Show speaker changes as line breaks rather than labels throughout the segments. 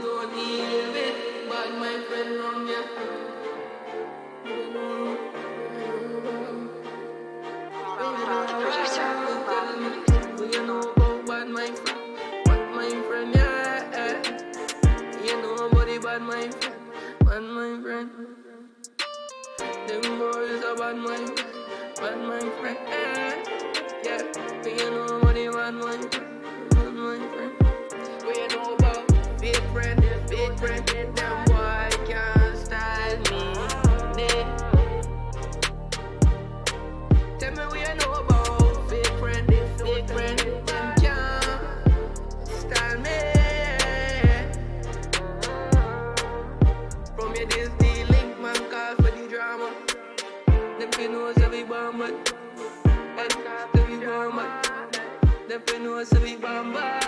don't deal with bad my friend you know about bad my friend? Bad my friend, yeah. You know about my friend, bad my friend. Them boys are bad my friend, bad my friend, yeah. You know about bad my friend. Friend. Them boy can't style me. Tell me what you know about big friend, big friend. Them can't style me. From your days, the link man call for the drama. Them fi know say we bomb but we Them fi know say we bomb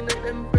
what's it in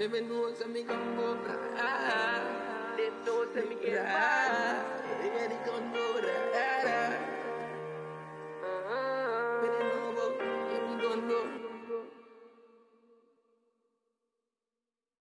Deve não se me comprar.
I'm ah. se me quebrar. Deve me comprar. Deve não vou me comprar.